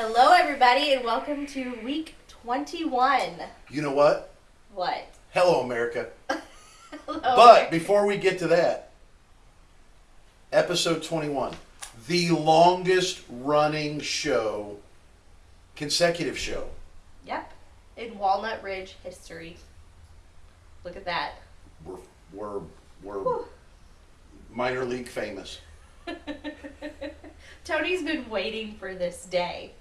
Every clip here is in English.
Hello, everybody, and welcome to week 21. You know what? What? Hello, America. Hello. But before we get to that, episode 21, the longest running show, consecutive show. Yep, in Walnut Ridge history. Look at that. We're, we're, we're Whew. minor league famous. Tony's been waiting for this day.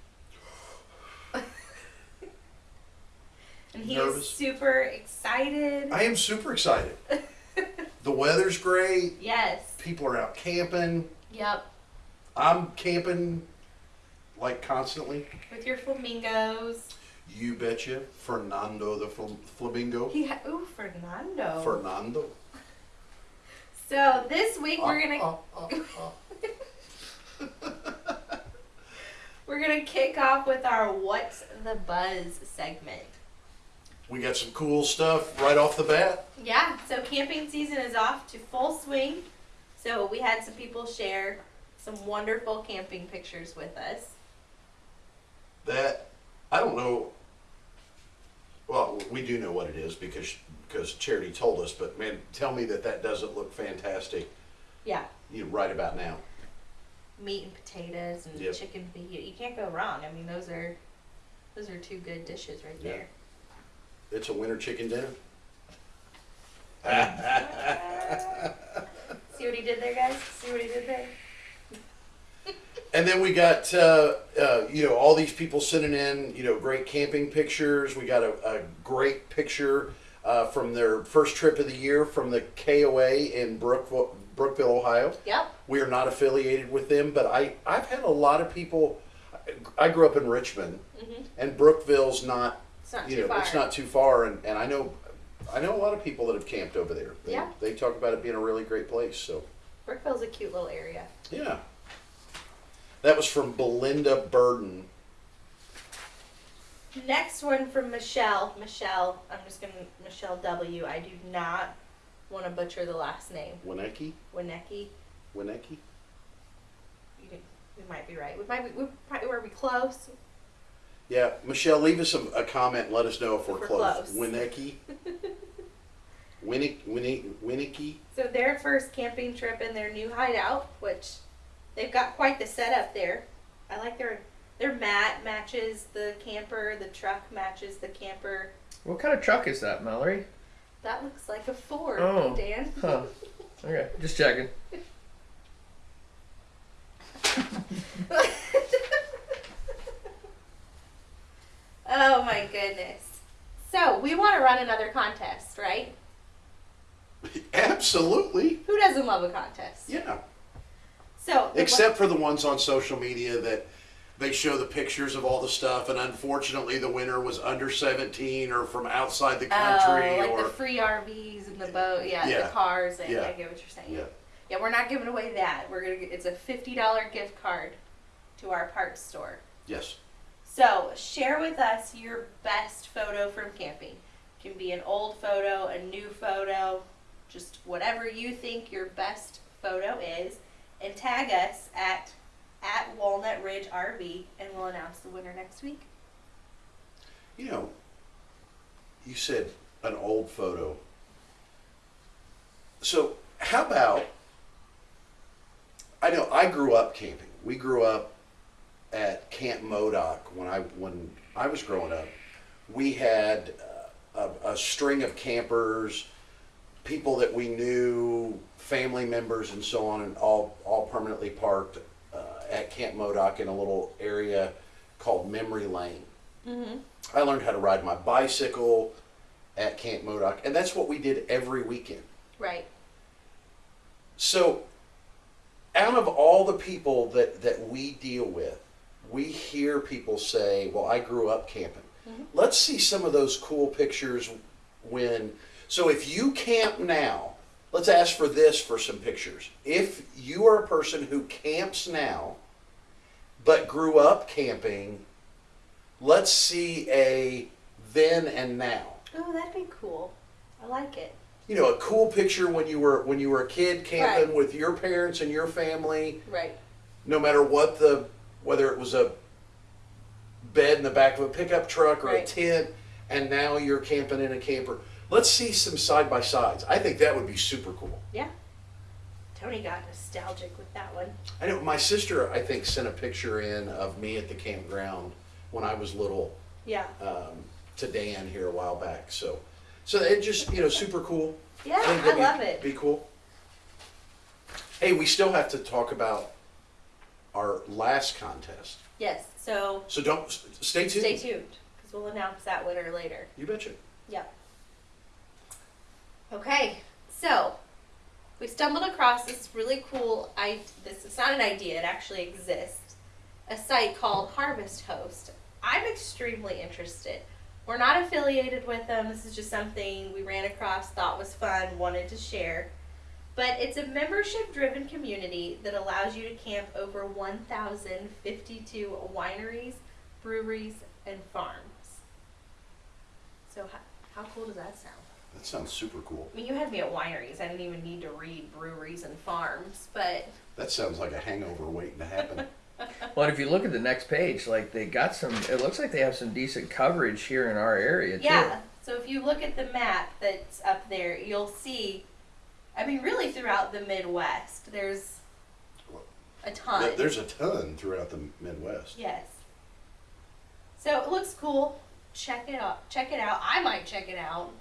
And he is super excited. I am super excited. the weather's great. yes. People are out camping. Yep. I'm camping like constantly. With your flamingos. You betcha. Fernando the fl- Flamingo. He ha- Ooh, Fernando. Fernando. so this week we're gonna ah, ah. we're gonna kick off with our What's the Buzz segment. We got some cool stuff right off the bat. Yeah, so camping season is off to full swing. So we had some people share some wonderful camping pictures with us. That I don't know. Well, we do know what it is because because Charity told us. But man, tell me that that doesn't look fantastic. Yeah, You know, right about now. meat and potatoes and Yep. chicken. You can't go wrong. I mean, those are those are two good dishes right Yeah. there. It's a winter chicken dinner. See what he did there, guys? See what he did there? And then we got uh, uh, you know all these people sending in you know great camping pictures. We got a, a great picture uh, from their first trip of the year from the KOA in Brookville, Brookville, Ohio. Yep. We are not affiliated with them, but I I've had a lot of people. I grew up in Richmond, hmm and Brookville's not It's not you too know far. it's not too far, and, and I know I know a lot of people that have camped over there. They, Yeah. they talk about it being a really great place. So Brookville's a cute little area. yeah, that was from Belinda Burden. Next one from Michelle. Michelle, I'm just gonna Michelle W. I do not want to butcher the last name. Winecki, Winecki. Winecki. You could, we might be right. We might be. We probably were we close. Yeah, Michelle, leave us a, a comment and let us know if we're, If we're close. close. Winecki. Winnick, Winnick, Winnicky. So their first camping trip in their new hideout, which they've got quite the setup there. I like their their mat matches the camper. The truck matches the camper. What kind of truck is that, Mallory? That looks like a Ford, Oh. Dan. Huh. Okay, just checking. oh my goodness. So we want to run another contest, right? Absolutely. Who doesn't love a contest? Yeah. So Except for the ones on social media that they show the pictures of all the stuff, and unfortunately, the winner was under 17 or from outside the country, Oh, like or the free RVs and the boat, yeah, Yeah. the cars. And Yeah. I get what you're saying. yeah, Yeah, we're not giving away that. We're gonna. It's a fifty dollar gift card to our parts store. yes, So share with us your best photo from camping. Can be an old photo, a new photo, just whatever you think your best photo is, and tag us at at Walnut Ridge RV, and we'll announce the winner next week. you know, you said an old photo. So how about? I know I grew up camping. We grew up at Camp Modoc when I when I was growing up. We had uh, a, a string of campers, people that we knew, family members, and so on, and all all permanently parked uh, at Camp Modoc in a little area called Memory Lane. Mm-hmm. I learned how to ride my bicycle at Camp Modoc, and that's what we did every weekend. Right. So, out of all the people that, that we deal with, we hear people say, Well, I grew up camping. Mhm. Let's see some of those cool pictures when. So, if you camp now, let's ask for this for some pictures. If you are a person who camps now, but grew up camping, let's see a then and now. Oh, that'd be cool. I like it. you know a cool picture when you were when you were a kid camping Right. with your parents and your family Right. no matter what the whether it was a bed in the back of a pickup truck or a tent, and now you're camping in a camper. Let's see some side by sides. I think that would be super cool. Yeah. Tony got nostalgic with that one. I know my sister, I think, sent a picture in of me at the campground when I was little Yeah. um, to Dan here a while back. So, so it just you know super cool. Yeah, think I that'd be- love it. Be cool. Hey, we still have to talk about our last contest. Yes. So So don't stay tuned. stay tuned because we'll announce that winner later. You betcha. Yep. Okay, so we stumbled across this really cool. I this is not an idea; it actually exists. A site called Harvest Host. I'm extremely interested. We're not affiliated with them. This is just something we ran across, thought was fun, wanted to share. But it's a membership driven community that allows you to camp over 1,052 wineries, breweries, and farms. So, how, how cool does that sound? That sounds super cool. I mean, you had me at wineries. I didn't even need to read breweries and farms, but That sounds like a hangover waiting to happen. Well, if you look at the next page, like they got some. It looks like they have some decent coverage here in our area too. yeah. So if you look at the map that's up there, you'll see. I mean, really throughout the Midwest, there's a ton. There's a ton throughout the Midwest. Yes. So it looks cool. Check it out. Check it out. I might check it out.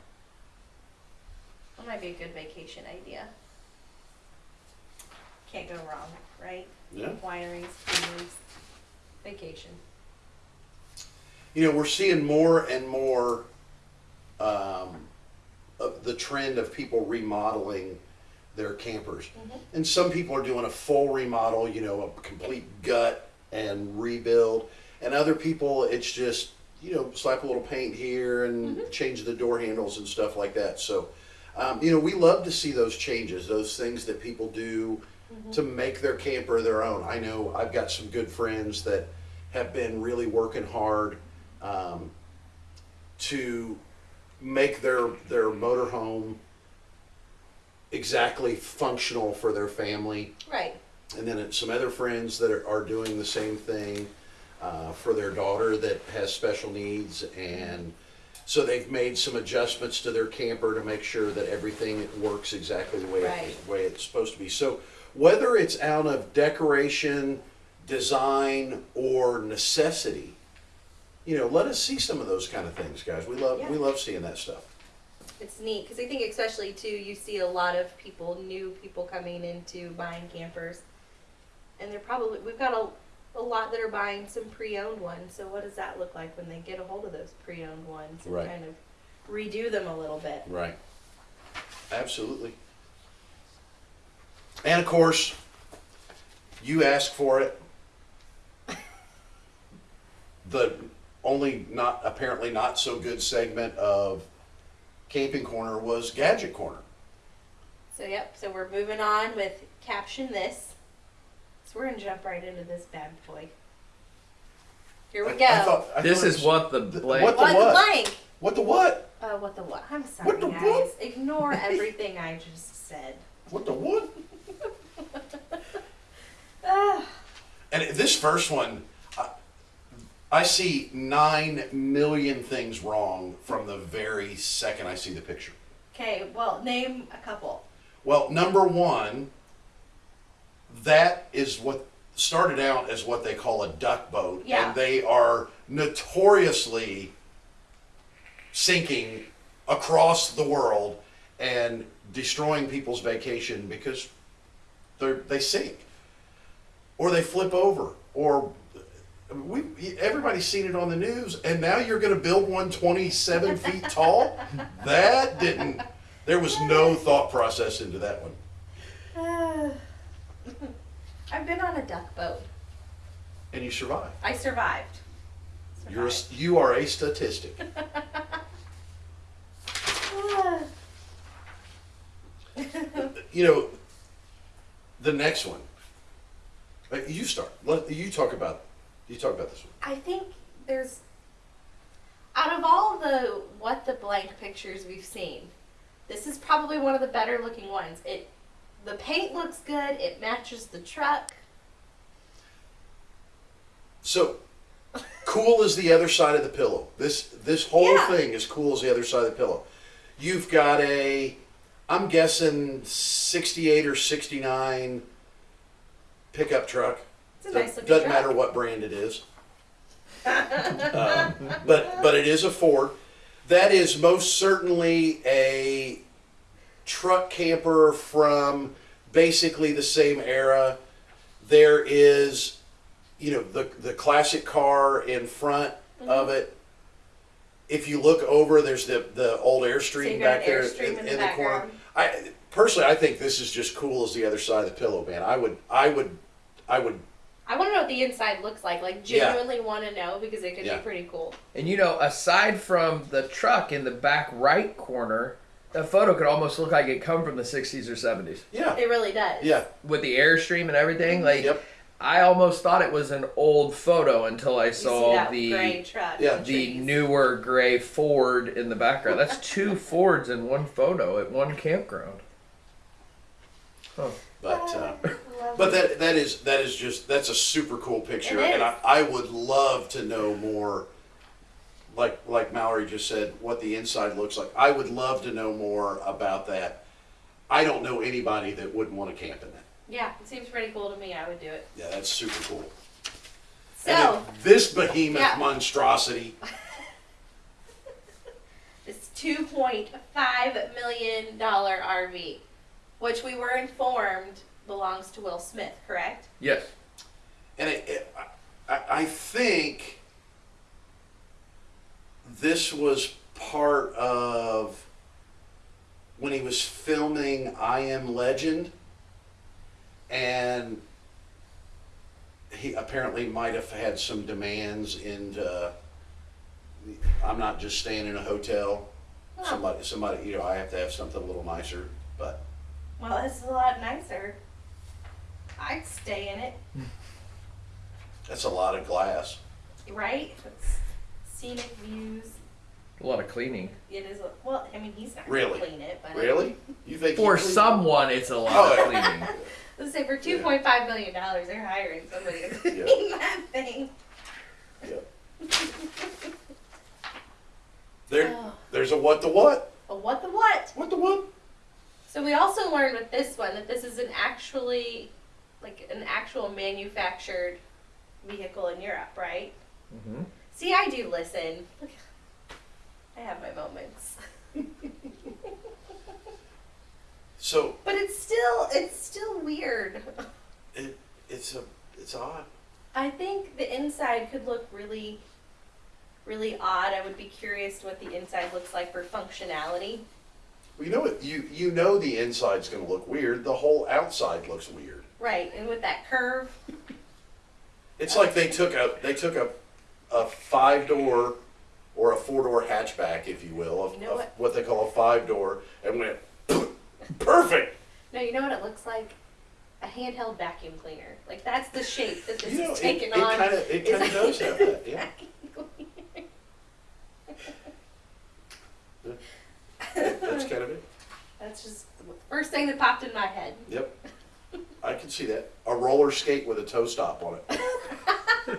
That might be a good vacation idea. Can't go wrong, right? Yeah. Wineries, breweries, vacation. You know, we're seeing more and more um, of the trend of people remodeling their campers. And some people are doing a full remodel, you know, a complete gut and rebuild. And other people, it's just, you know, slap a little paint here and change the door handles and stuff like that. So, um, you know, we love to see those changes, those things that people do to make their camper their own. I know I've got some good friends that have been really working hard um, to make their their motorhome exactly functional for their family. Right. And then some other friends that are, are doing the same thing uh, for their daughter that has special needs. And so they've made some adjustments to their camper to make sure that everything works exactly the way, Right. it, the way it's supposed to be. So whether it's out of decoration, design, or necessity, you know, let us see some of those kind of things, guys. We love we love seeing that stuff. It's neat because I think especially too you see a lot of people, new people coming into buying campers, and they're probably we've got a, a lot that are buying some pre-owned ones. So what does that look like when they get a hold of those pre-owned ones and Right. kind of redo them a little bit? Right. Absolutely. And of course, you ask for it. The only not apparently not so good segment of Camping Corner was Gadget Corner. So yep. So we're moving on with caption this. So we're gonna jump right into this bad boy. Here we I- go. I thought- I This thought it is was- what the the- blank. what the what the blank? What the what? Uh, what the what? I'm sorry, What the guys. what? Ignore everything I just said. What the what? Ah. And this first one, I, see nine million things wrong from the very second I see the picture. Okay, well, name a couple. Well, number one, that is what started out as what they call a duck boat, Yeah. and they are notoriously sinking across the world and destroying people's vacation because they they sink or they flip over or we everybody's seen it on the news and now you're going to build one 27 feet tall that didn't there was no thought process into that one Ah. I've been on a duck boat. and you survived I survived. you're a, you are a statistic you know the next one Uh, you start let you talk about you talk about this one I think there's out of all the what the blank pictures we've seen, this is probably one of the better looking ones. It the paint looks good, it matches the truck. So, cool as the other side of the pillow. This this whole Yeah. thing is cool as the other side of the pillow. You've got a, I'm guessing '68 or '69 pickup truck. It's a nice looking Doesn't truck. matter what brand it is. Um, but but it is a Ford. That is most certainly a truck camper from basically the same era. There is, you know, the the classic car in front Mm-hmm. of it. If you look over, there's the the old So Airstream got back there Airstream in, in the in the corner. I personally, I think this is just cool as the other side of the pillow, man. I would, I would, I would I want to know what the inside looks like. Like Yeah. genuinely want to know because it could Yeah. be pretty cool. And you know, aside from the truck in the back right corner, that photo could almost look like it come from the 60s or 70s Yeah. It really does. Yeah. with the airstream and everything. Like, Yep. I almost thought it was an old photo until I saw the gray truck. Yeah. the trees. newer gray Ford in the background. That's two Fords in one photo at one campground. Huh. But uh, But that that is that is just that's a super cool picture, and I. I would love to know more. Like like Mallory just said, what the inside looks like. I would love to know more about that. I don't know anybody that wouldn't want to camp in that. yeah, it seems pretty cool to me. I would do it. Yeah, that's super cool. So and this behemoth Yeah. monstrosity. this two point five million dollar RV, which we were informed belongs to Will Smith, correct? Yes. And it, it, I, I think this was part of when he was filming I Am Legend, and he apparently might have had some demands into. I'm not just staying in a hotel. Oh. Somebody, somebody, you know, I have to have something a little nicer. But Well, this is a lot nicer. I'd stay in it, that's a lot of glass. right? It's scenic views. A lot of cleaning. It is. A, well, I mean, he's not Really? gonna clean it, but Really? You think For cleaned- someone, it's a lot Oh, of cleaning. Let's say for two point five million dollars, they're hiring somebody to clean Yeah. that thing. Yeah. There, Oh. there's a what the what? But what the what? What the what? So we also learned with this one that this is an actually, like an actual manufactured vehicle in Europe, right? hmm See, I do listen. I have my moments. So But it's still, it's still weird. it, it's a, it's odd. I think the inside could look really, really odd. I would be curious what the inside looks like for functionality. Well, you know what? You you know the inside's going to look weird. The whole outside looks weird. Right, and with that curve, It's like they took a they took a a five door or a four door hatchback, if you will, of, You know of what? what they call a five door, and went perfect. no, you know what it looks like? A handheld vacuum cleaner. Like that's the shape that this You know, is it, taking it on. kind of it is kind of a does have that. Yeah. vacuum cleaner. That's kind of it. That's just the first thing that popped in my head. Yep. I can see that. A roller skate with a toe stop on it.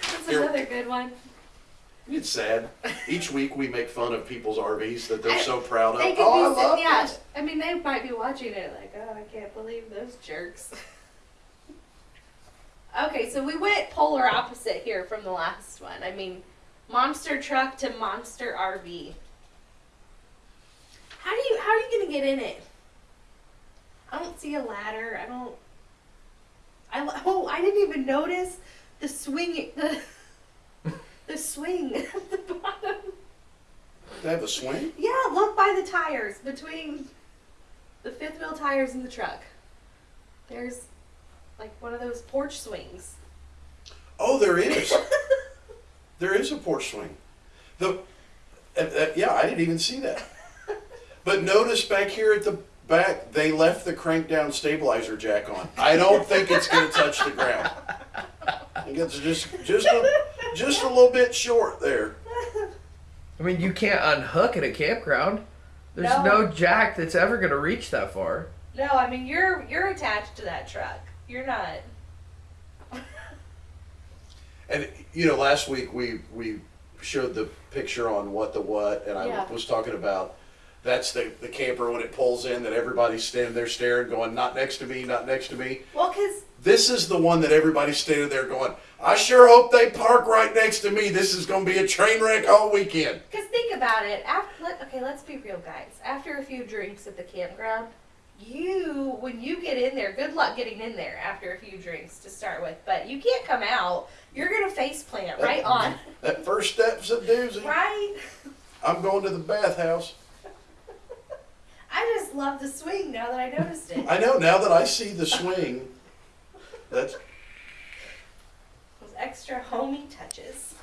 That's Here- another good one. It's sad. Each week we make fun of people's RVs that they're so proud of. They could oh, be I love yeah. this. I mean, they might be watching it like, oh, I can't believe those jerks. okay, so we went polar opposite here from the last one. I mean, monster truck to monster RV. How do you how are you gonna get in it? I don't see a ladder. I don't. I oh I didn't even notice the swing the the swing at the bottom. They have a swing? Yeah, look by the tires between the fifth wheel tires and the truck. There's like one of those porch swings. Oh, there is. there is a porch swing. The uh, uh, yeah, I didn't even see that. But notice back here at the back, they left the crank down stabilizer jack on. I don't think it's going to touch the ground. I think it's just just a, just a little bit short there. I mean, you can't unhook at a campground. There's No. no, jack that's ever going to reach that far. No, I mean you're you're attached to that truck. You're not. And you know, last week we we showed the picture on what the what, and I Yeah. was talking about that's the the camper when it pulls in that everybody's standing there staring, going, "Not next to me, not next to me." Well, because This is the one that everybody's standing there going, "I sure hope they park right next to me. This is going to be a train wreck all weekend." Because think about it. After, let, okay, let's be real, guys. After a few drinks at the campground, you, when you get in there, good luck getting in there after a few drinks to start with. But you can't come out. You're gonna face plant right on. That first step's a doozy. Right. I'm going to the bathhouse. I just love the swing now that I noticed it. I know now that I see the swing. That's Those extra homey touches.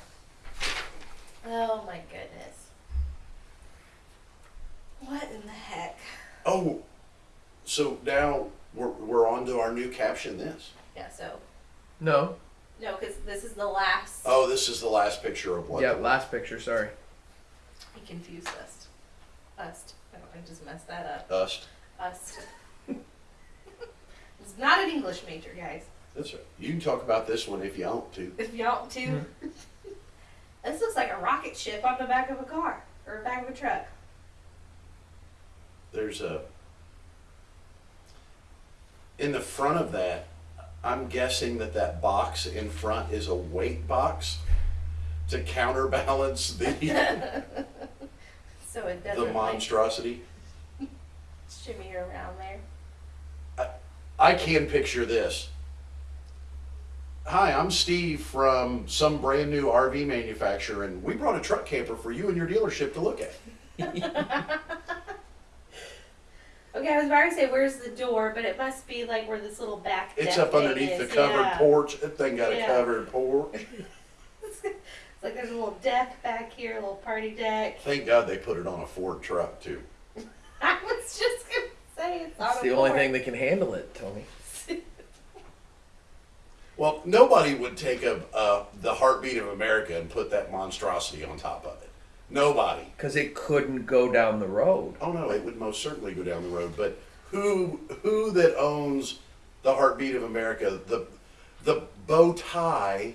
Oh my goodness. What in the heck? oh. So now we're we're on to our new caption. This. Yeah. So No. no, because this is the last. Oh, this is the last picture of what? Yeah, last picture. Sorry. He confused us. Us. I just messed that up. Us. Us. it's not an English major, guys. That's right. You can talk about this one if you want to. If you want to. Hmm. this looks like a rocket ship on the back of a car or the back of a truck. There's a. In the front of that, I'm guessing that that box in front is a weight box to counterbalance the So it the doesn't like monstrosity. shimmy around there. I can picture this. Hi, I'm Steve from some brand new RV manufacturer, and we brought a truck camper for you and your dealership to look at. Okay, I was about to say where's the door, but it must be like where this little back. It's up underneath the covered yeah. porch. That thing got Yeah. a covered porch. it's like there's a little deck back here, a little party deck. Thank God they put it on a Ford truck too. I was just gonna say it's It's a the only door. thing that can handle it, Tony. Well, nobody would take a, uh, the heartbeat of America and put that monstrosity on top of it. Nobody. Because it couldn't go down the road. Oh no, it would most certainly go down the road. But who who that owns the heartbeat of America, the the bow tie,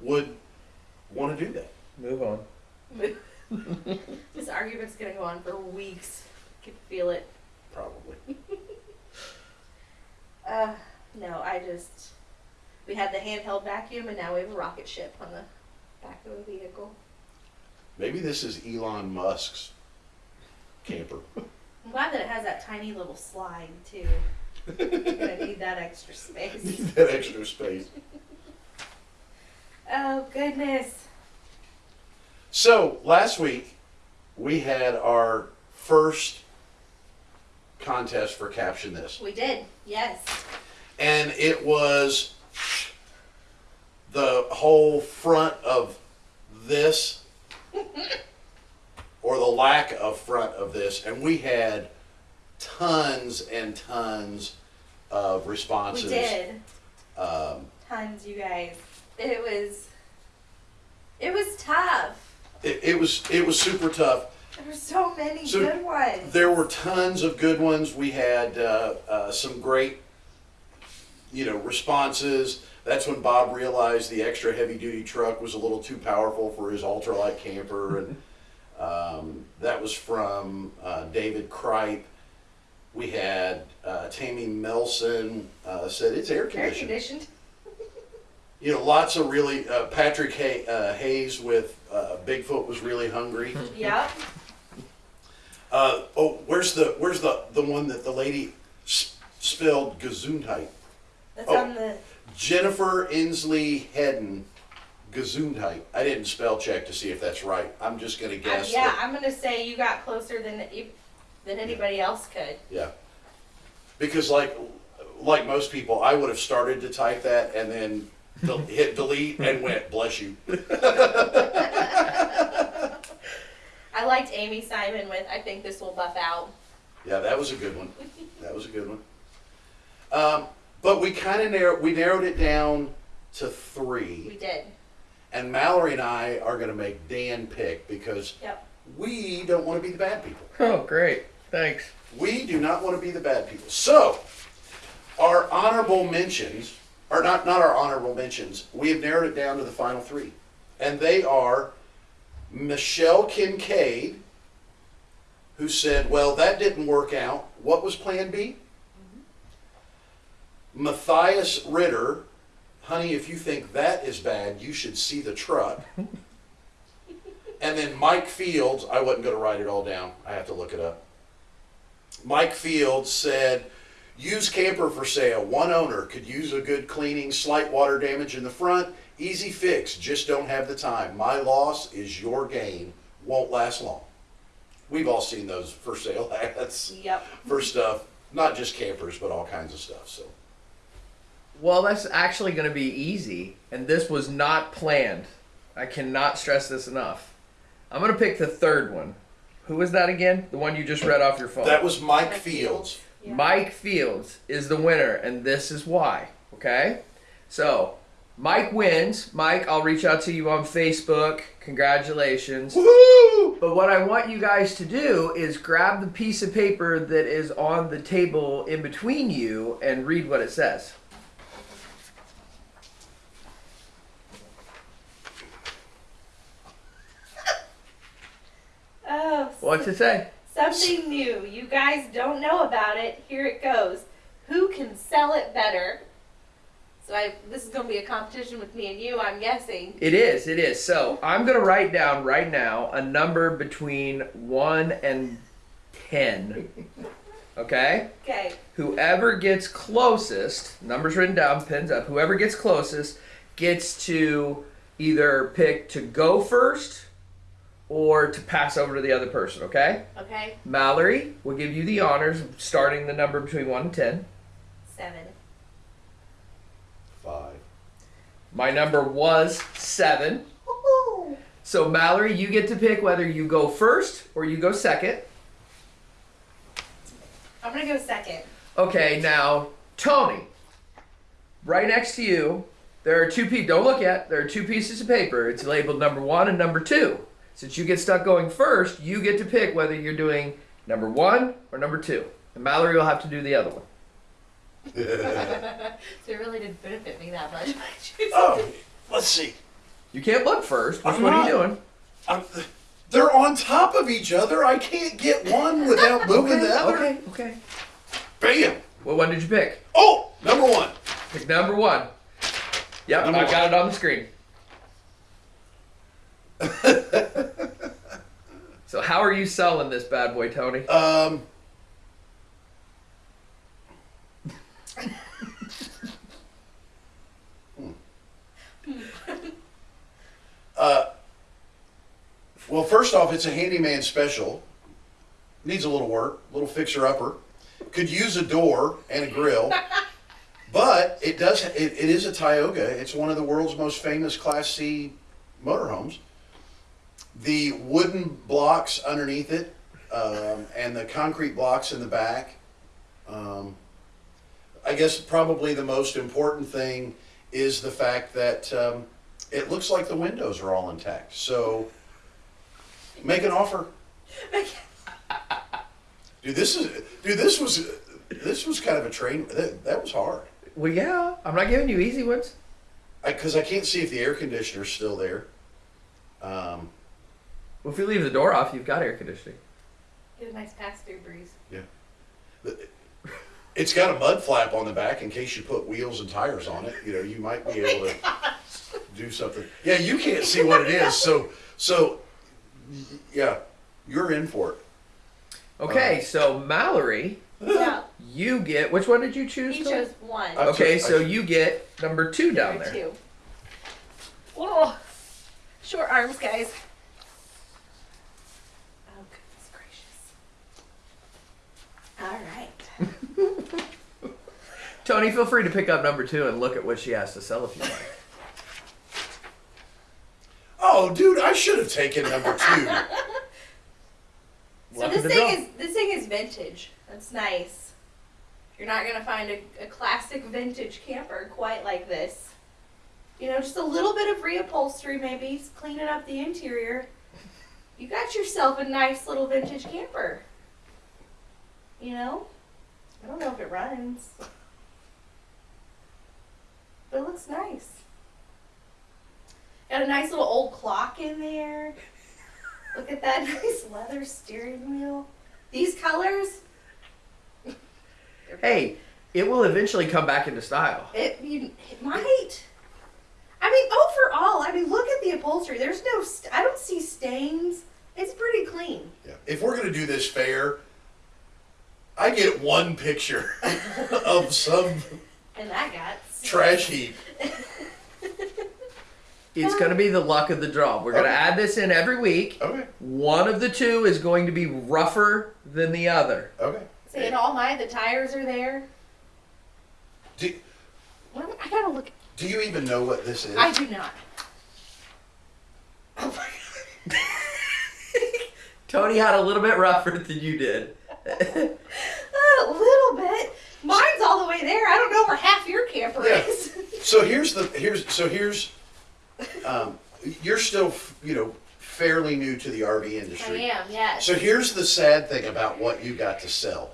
would want to do that? Move on. this argument's gonna go on for weeks. I can feel it. Probably. Uh, no, I just we had the handheld vacuum, and now we have a rocket ship on the back of the vehicle. Maybe this is Elon Musk's camper. I'm glad that it has that tiny little slide too. You're gonna need that extra space. Need that extra space. Oh goodness. So last week we had our first contest for caption this. We did, yes. and it was the whole front of this or the lack of front of this and we had tons and tons of responses. We did. um, Tons, you guys. It was it was tough. it, it was it was super tough There were so many So, good ones. there were tons of good ones we had uh, uh, some great you know responses that's when bob realized the extra heavy duty truck was a little too powerful for his ultralight camper and um, that was from uh, david kripe we had uh, tammy melson uh, said it's air Air conditioned conditioned. You know lots of really uh, patrick Hay- uh, hayes with uh, bigfoot was really hungry yep. Uh, oh, where's the where's the the one that the lady s- spelled Gesundheit? That's Oh. on the Jennifer Inslee Hedden Gesundheit. I didn't spell check to see if that's right. I'm just gonna guess. yeah, I'm gonna say you got closer than than anybody else could. yeah. Because like like most people, I would have started to type that and then del- hit delete and went bless you. I liked Amy Simon with I think this will buff out. Yeah, that was a good one. That was a good one. Um, but we kind of narrowed we narrowed it down to three. We did. And Mallory and I are going to make Dan pick because Yep. we don't want to be the bad people. Oh, great. Thanks. We do not want to be the bad people. So, our honorable mentions or not not our honorable mentions. We have narrowed it down to the final three, and they are Michelle Kincaid, who said, "Well, that didn't work out. What was Plan B?" Mm-hmm. Matthias Ritter, honey, if you think that is bad, you should see the truck. and then Mike Fields, I wasn't going to write it all down. I have to look it up. Mike Fields said, use camper for sale. One owner could use a good cleaning, slight water damage in the front. Easy fix, just don't have the time. My loss is your gain. Won't last long. We've all seen those for sale ads Yep. for stuff, not just campers, but all kinds of stuff. So. Well, that's actually going to be easy, and this was not planned. I cannot stress this enough. I'm going to pick the third one. Who was that again? The one you just read off your phone. That was Mike Mike Fields. Yeah. Mike Fields is the winner, and this is why. Okay? So, Mike wins. Mike, I'll reach out to you on Facebook. Congratulations. Woo! But what I want you guys to do is grab the piece of paper that is on the table in between you and read what it says. Oh, What's it say? Something new. You guys don't know about it. Here it goes. Who can sell it better? So I, this is going to be a competition with me and you, I'm guessing. It is, it is. So I'm going to write down right now a number between 1 and 10. Okay? Okay. Whoever gets closest, numbers written down, pins up, whoever gets closest gets to either pick to go first or to pass over to the other person, okay? Okay. Mallory will give you the honors of starting the number between 1 and 10. Seven. Five. My number was 7. Woohoo! So, Mallory, you get to pick whether you go first or you go second. I'm going to go second. Okay, now, Tony, right next to you, there are two pieces. Don't look yet. There are two pieces of paper. It's labeled number one and number two. Since you get stuck going first, you get to pick whether you're doing number one or number two. And Mallory will have to do the other one. So it really didn't benefit me that much. Oh, let's see. You can't look first. Which I'm one are you doing? I'm, they're on top of each other. I can't get one without moving the other. Okay, okay. Bam! What one did you pick? Oh, number one. Pick number one. Yep, Number I one. got it on the screen. So how are you selling this bad boy, Tony? Um. uh, well, first off, it's a handyman special. Needs a little work, a little fixer upper. Could use a door and a grill, but it does. It, it is a Tioga. It's one of the world's most famous Class C motorhomes. The wooden blocks underneath it um, and the concrete blocks in the back. Um, I guess probably the most important thing is the fact that um, it looks like the windows are all intact. So make an offer. Dude, this is dude. This was this was kind of a train. That, that was hard Well, yeah, I'm not giving you easy ones. because I, can't see if the air conditioner's still there. Um, Well, if you leave the door off, you've got air conditioning. Get a nice pass through breeze. Yeah. It's got a mud flap on the back in case you put wheels and tires on it. You know, you might be oh able to do something. Yeah, you can't see what it is, so so yeah, you're in for it. Okay, uh, so Mallory, Yeah. you get which one did you choose? He Tony? chose one. I Okay, took- so took- you get number two down Number there. two. Oh, short arms, guys. Oh, goodness gracious. All right. Tony, feel free to pick up number two and look at what she has to sell if you like. Oh, dude, I should have taken number two. So Luck this of thing draw. is this thing is vintage. That's nice. You're not gonna find a, a classic vintage camper quite like this. You know, just a little bit of reupholstery, maybe s- cleaning up the interior. You got yourself a nice little vintage camper. You know, I don't know if it runs. But it looks nice. Got a nice little old clock in there. Look at that nice leather steering wheel. These colors. Hey, it will eventually come back into style. It, you, it might. I mean, overall, I mean, look at the upholstery. There's no, st- I don't see stains. It's pretty clean. Yeah. If we're gonna do this fair, I get one picture of some And that got trash heap. It's going to be the luck of the draw. We're going to Okay. add this in every week. Okay. One of the two is going to be rougher than the other. Okay. See, and all my the tires are there. Do, What I gotta look. do you even know what this is? I do not. Oh my god. Tony had a little bit rougher than you did. A little bit. Mine's all the way there. I don't know where half your camper Yeah. is. So here's the here's so here's um, you're still you know fairly new to the RV industry. I industry. am. Yes. So here's the sad thing about what you got to sell.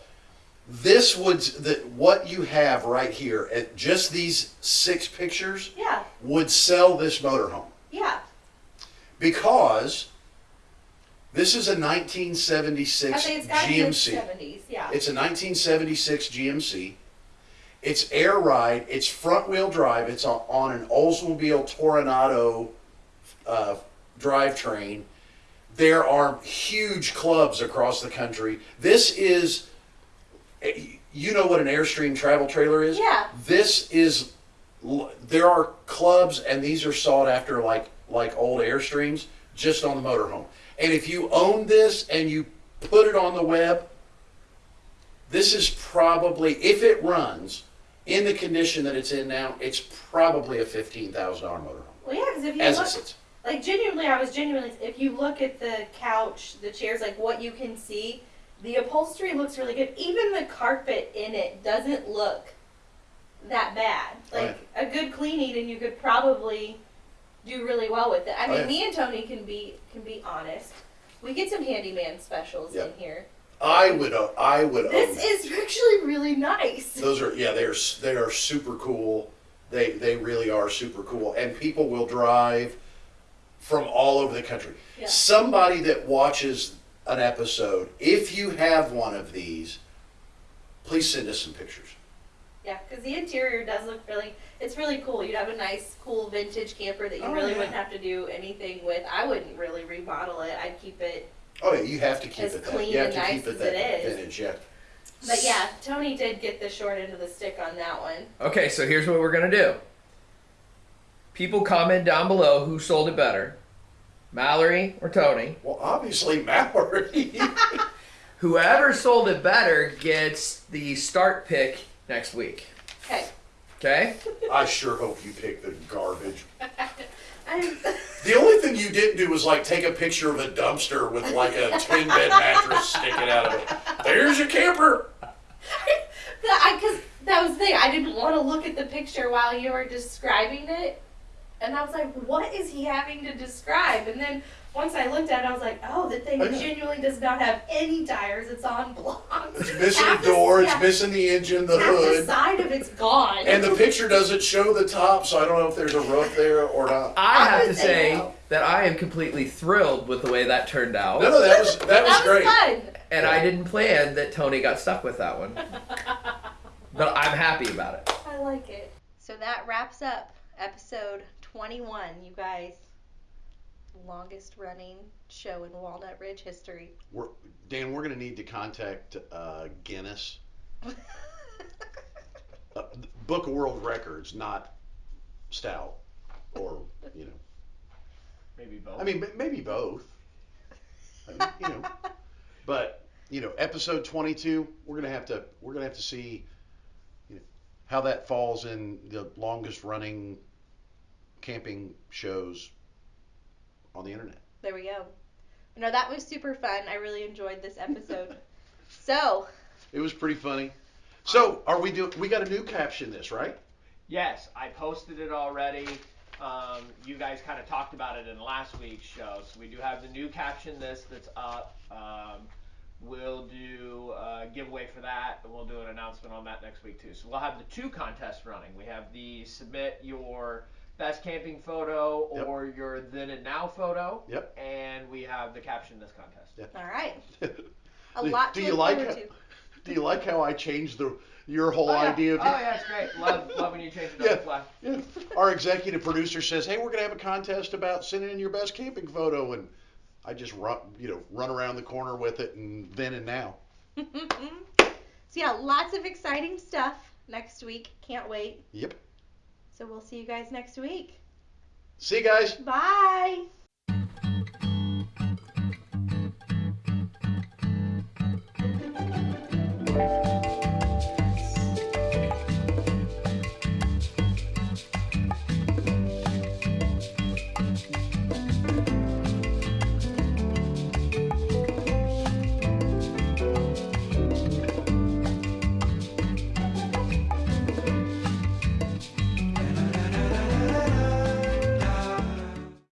This would that what you have right here at just these six pictures yeah. would sell this motorhome Yeah. because this is a 1976 think it's got to be in the GMC. 70s. Yeah. It's a 1976 GMC. It's air ride. It's front wheel drive. It's on, on an Oldsmobile Toronado uh, drivetrain. There are huge clubs across the country. This is, eh, you know what an Airstream travel trailer is? Yeah. This is, there are clubs and these are sought after like like old Airstreams just on the motorhome. And if you own this and you put it on the web, this is probably, if it runs in the condition that it's in now, it's probably a $15,000 motorhome well, yeah, because if you as it look, sits. like genuinely, I was genuinely. If you look at the couch, the chairs, like what you can see, the upholstery looks really good. Even the carpet in it doesn't look that bad. Like a good cleaning, and you could probably do really well with it. I Oh, mean, yeah. me and Tony can be can be honest. We get some handyman specials in here. I would, uh, I would own This that. is actually really nice. Those are yeah, they're s- they are super cool. They they really are super cool, and people will drive from all over the country. Yeah. Somebody that watches an episode, if you have one of these, please send us some pictures. Yeah, because the interior does look really, it's really cool. You'd have a nice, cool vintage camper that you Oh, really yeah. wouldn't have to do anything with. I wouldn't really remodel it. I'd keep it. Oh yeah, you have to keep As it that. clean You have and to nice keep it as that it is. vintage. Yeah. But yeah, Tony did get the short end of the stick on that one. Okay, so here's what we're going to do. People comment down below who sold it better Mallory or Tony. Well, obviously Mallory. Whoever sold it better gets the start pick next week. Okay. Okay? I sure hope you pick the garbage. I'm, The only thing you didn't do was like take a picture of a dumpster with like a twin bed mattress sticking out of it. There's your camper. I, because that was the thing. I didn't want to look at the picture while you were describing it. And I was like, what is he having to describe? And then once I looked at it, I was like, oh, the thing Oh, genuinely does not have any tires. It's on blocks. It's missing Half the door. It's yeah, missing the engine, the half the hood, side of it's gone. and the picture doesn't show the top. So I don't know if there's a roof there or not. I I have would to say say no. that I am completely thrilled with the way that turned out. No, no, that was that was great. fun. And I didn't plan that Tony got stuck with that one. But I'm happy about it. I like it. So that wraps up episode 21, you guys. Longest running show in Walnut Ridge history. We're, Dan, we're gonna need to contact uh, Guinness uh, Book of World Records, not Stout, or you know. Maybe both. I mean, maybe both. I mean, you know, but you know, episode twenty-two, we're gonna have to we're gonna have to see you know, how that falls in the longest running camping shows on the internet. There we go. No, that was super fun. I really enjoyed this episode. so, It was pretty funny. So, are we do? We got a new caption this, right? yes, I posted it already. Um, you guys kind of talked about it in last week's show, so we do have the new caption this that's up. Um, we'll do a giveaway for that, and we'll do an announcement on that next week too. So we'll have the two contests running. We have the submit your best camping photo Yep. or your then and now photo. Yep. And we have the caption this contest. Yep. All right. A Do- lot do you like forward it? to. Do you like how I changed the your whole Oh, yeah. idea of Oh yeah, it's great. Love love when you change it on Yeah. the fly. Yeah. Our executive producer says, "Hey, we're gonna have a contest about sending in your best camping photo," and I just run, you know, run around the corner with it, and then and now. so yeah, lots of exciting stuff next week. Can't wait. Yep. So we'll see you guys next week. See you guys. Bye.